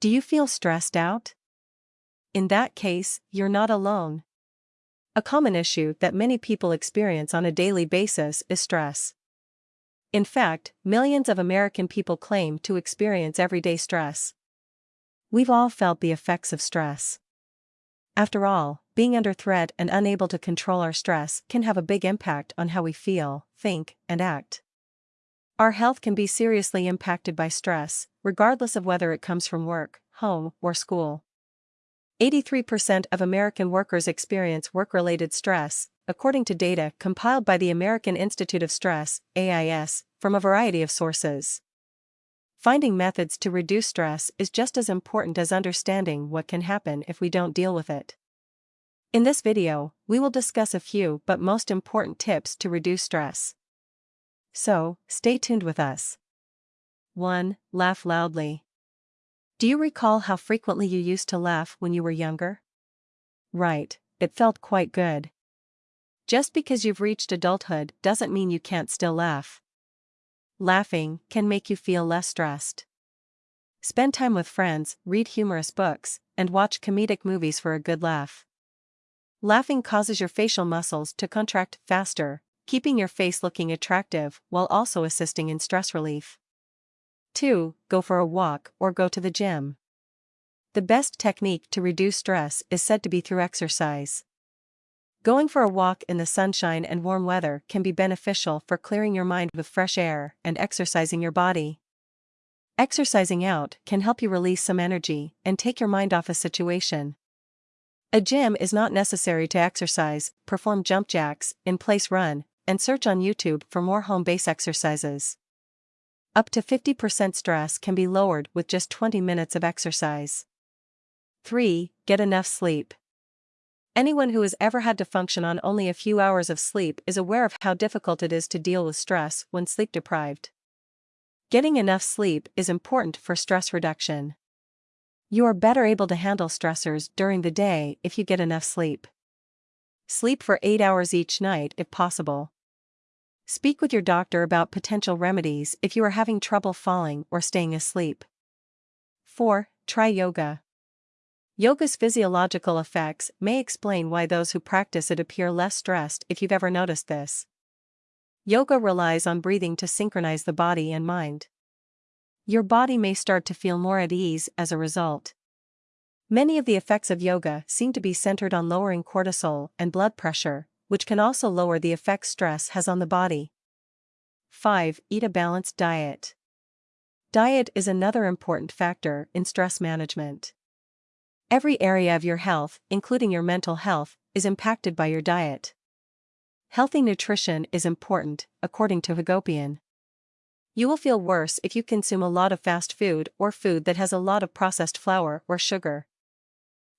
Do you feel stressed out? In that case, you're not alone. A common issue that many people experience on a daily basis is stress. In fact, millions of American people claim to experience everyday stress. We've all felt the effects of stress. After all, being under threat and unable to control our stress can have a big impact on how we feel, think, and act. Our health can be seriously impacted by stress, regardless of whether it comes from work, home, or school. 83% of American workers experience work related stress, according to data compiled by the American Institute of Stress, AIS, from a variety of sources. Finding methods to reduce stress is just as important as understanding what can happen if we don't deal with it. In this video, we will discuss a few but most important tips to reduce stress. So, stay tuned with us. 1. Laugh loudly. Do you recall how frequently you used to laugh when you were younger? Right, it felt quite good. Just because you've reached adulthood doesn't mean you can't still laugh. Laughing can make you feel less stressed. Spend time with friends, read humorous books, and watch comedic movies for a good laugh. Laughing causes your facial muscles to contract faster, keeping your face looking attractive while also assisting in stress relief. 2. Go for a walk or go to the gym. The best technique to reduce stress is said to be through exercise. Going for a walk in the sunshine and warm weather can be beneficial for clearing your mind with fresh air and exercising your body. Exercising out can help you release some energy and take your mind off a situation. A gym is not necessary to exercise, perform jump jacks, in place run, and search on YouTube for more home base exercises. Up to 50% stress can be lowered with just 20 minutes of exercise. 3. Get enough sleep. Anyone who has ever had to function on only a few hours of sleep is aware of how difficult it is to deal with stress when sleep deprived. Getting enough sleep is important for stress reduction. You are better able to handle stressors during the day if you get enough sleep. Sleep for 8 hours each night if possible. Speak with your doctor about potential remedies if you are having trouble falling or staying asleep. 4. Try yoga. Yoga's physiological effects may explain why those who practice it appear less stressed if you've ever noticed this. Yoga relies on breathing to synchronize the body and mind. Your body may start to feel more at ease as a result. Many of the effects of yoga seem to be centered on lowering cortisol and blood pressure, which can also lower the effects stress has on the body. 5. Eat a balanced diet. Diet is another important factor in stress management. Every area of your health, including your mental health, is impacted by your diet. Healthy nutrition is important, according to Hagopian. You will feel worse if you consume a lot of fast food or food that has a lot of processed flour or sugar.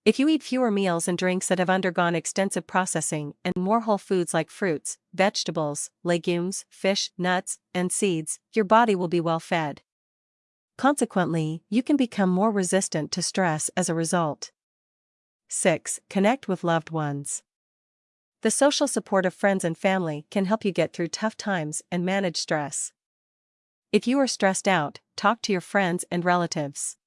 If you eat fewer meals and drinks that have undergone extensive processing and more whole foods like fruits, vegetables, legumes, fish, nuts, and seeds, your body will be well fed. Consequently, you can become more resistant to stress as a result. 6. Connect with loved ones. The social support of friends and family can help you get through tough times and manage stress. If you are stressed out, talk to your friends and relatives.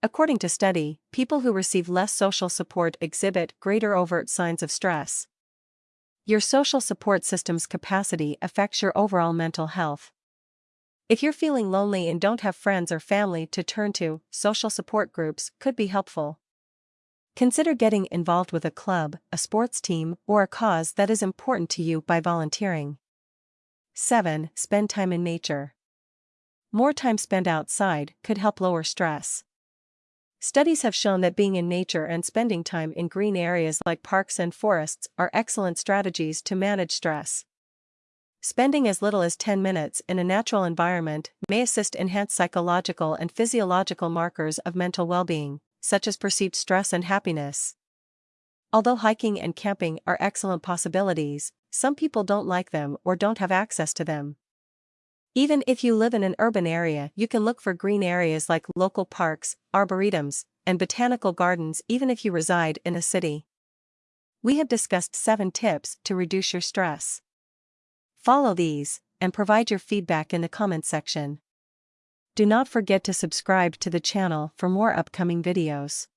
According to study, people who receive less social support exhibit greater overt signs of stress. Your social support system's capacity affects your overall mental health. If you're feeling lonely and don't have friends or family to turn to, social support groups could be helpful. Consider getting involved with a club, a sports team, or a cause that is important to you by volunteering. 7. Spend time in nature. More time spent outside could help lower stress. Studies have shown that being in nature and spending time in green areas like parks and forests are excellent strategies to manage stress. Spending as little as 10 minutes in a natural environment may assist enhance psychological and physiological markers of mental well-being, such as perceived stress and happiness. Although hiking and camping are excellent possibilities, some people don't like them or don't have access to them. Even if you live in an urban area, you can look for green areas like local parks, arboretums, and botanical gardens even if you reside in a city. We have discussed 7 tips to reduce your stress. Follow these, and provide your feedback in the comment section. Do not forget to subscribe to the channel for more upcoming videos.